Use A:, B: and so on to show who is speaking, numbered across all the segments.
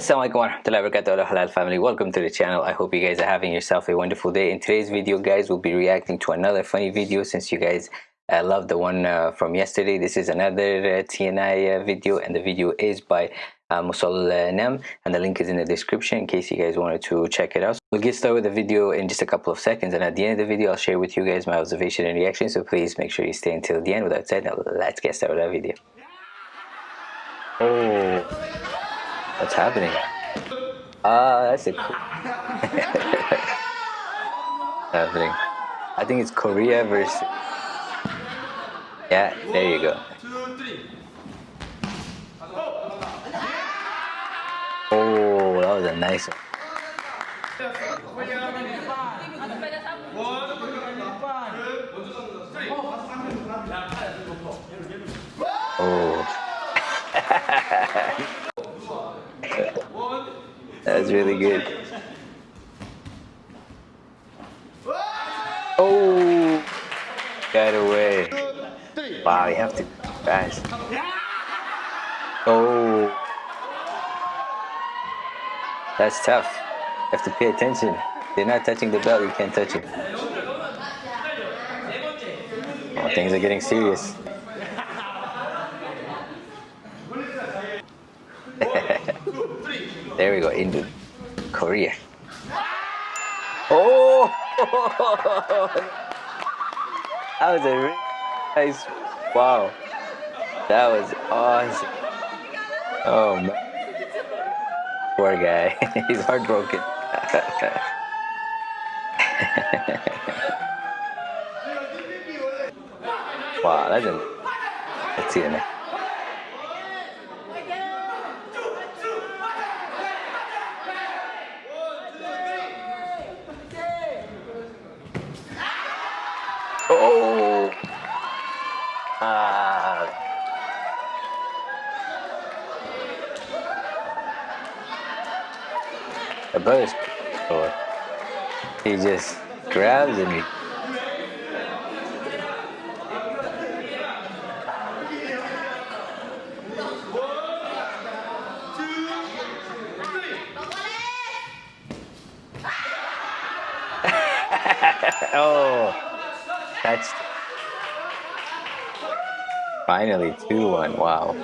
A: Assalamualaikum warahmatullahi wabarakatuh. Halal family. Welcome to the channel. I hope you guys are having yourself a wonderful day. In today's video guys we'll be reacting to another funny video since you guys uh, love the one uh, from yesterday. This is another uh, TNI uh, video and the video is by uh, Nem and the link is in the description in case you guys wanted to check it out. So we'll get started with the video in just a couple of seconds and at the end of the video I'll share with you guys my observation and reaction so please make sure you stay until the end. Without saying now let's get started with that video. Oh What's happening? Ah, uh, that's it. happening. I think it's Korea versus. Yeah, there you go. Oh, that was a nice one. Oh. Really good. Oh, got away. Wow, you have to fast. Oh, that's tough. You have to pay attention. They're not touching the belt, you can't touch it. Oh, things are getting serious. There we go, into Korea. Oh! that was a really nice, wow. That was awesome. Oh man. Poor guy, he's heartbroken. wow, that's a, let's see the next. Oh! The brother's or he just grabs he oh touched. Finally, 2-1, wow.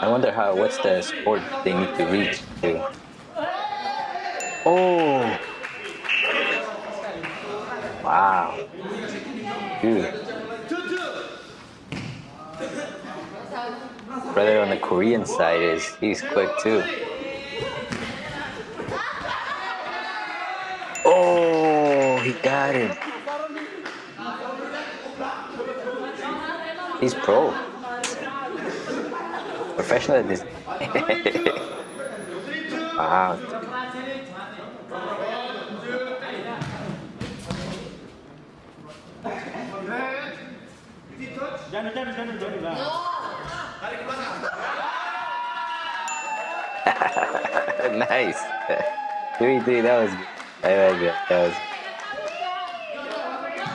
A: I wonder how, what's the sport they need to reach to? Oh! Wow. Dude. Brother on the Korean side is, he's quick too. He got him. He's pro. Professional at this. wow. Ah. nice. Three, three. That was. I like that. That was.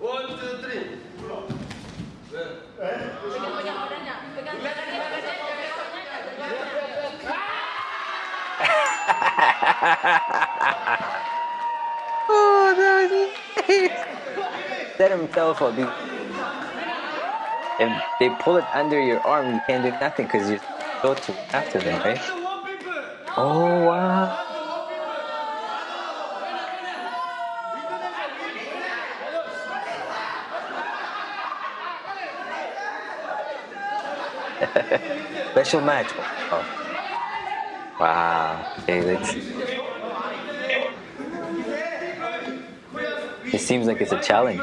A: one. He's next. nice. Four three. yeah, watchful. oh, that set himself up. If they pull it under your arm, you can't do nothing because you're so to after them, right? Oh, wow. Special match. Oh. Wow. It seems like it's a challenge.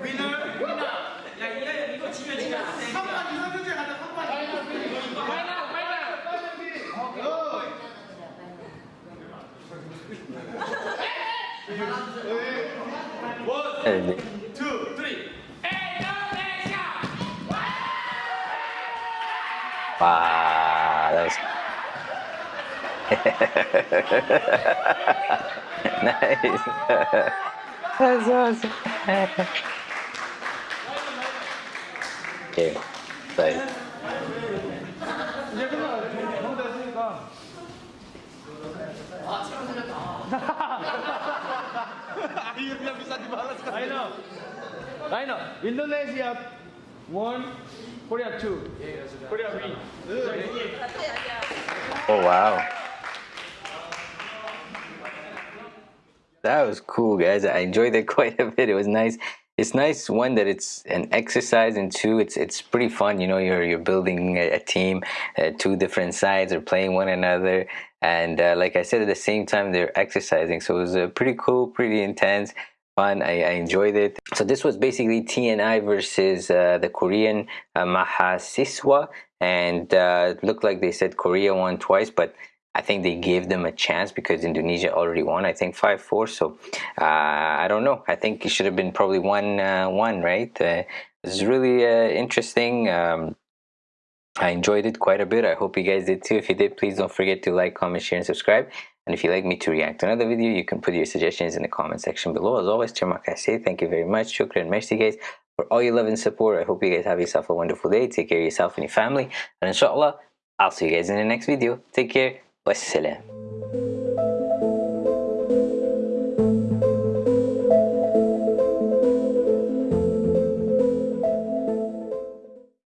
A: Winner, winner.
B: 이거 지면 지면. Two, three. Wow, that was nice. That's awesome. okay, bye. Hirnya bisa dibalas kan? I know. I know. Indonesia one, Korea two, Korea three.
A: Oh wow. That was cool, guys. I enjoyed it quite a bit. It was nice. It's nice one that it's an exercise, and two, it's it's pretty fun. You know, you're you're building a, a team. Uh, two different sides are playing one another and uh, like I said, at the same time they're exercising. So it was uh, pretty cool, pretty intense fun. I, I, enjoyed it. So this was basically TNI versus uh, the Korean uh, Mahasiswa, and uh, it looked like they said Korea won twice, but I think they gave them a chance because Indonesia already won. I think five four. So uh, I don't know. I think it should have been probably one uh, one, right? It's really interesting. Um, I enjoyed it quite a bit. I hope you guys did too. If you did, please don't forget to like, comment, share, and subscribe. And if you'd like me to react to another video, you can put your suggestions in the comment section below. As always, Termak say thank you very much. Shukran, merci guys for all your love and support. I hope you guys have yourself a wonderful day. Take care of yourself and your family. And inshallah, I'll see you guys in the next video. Take care. Wassalam.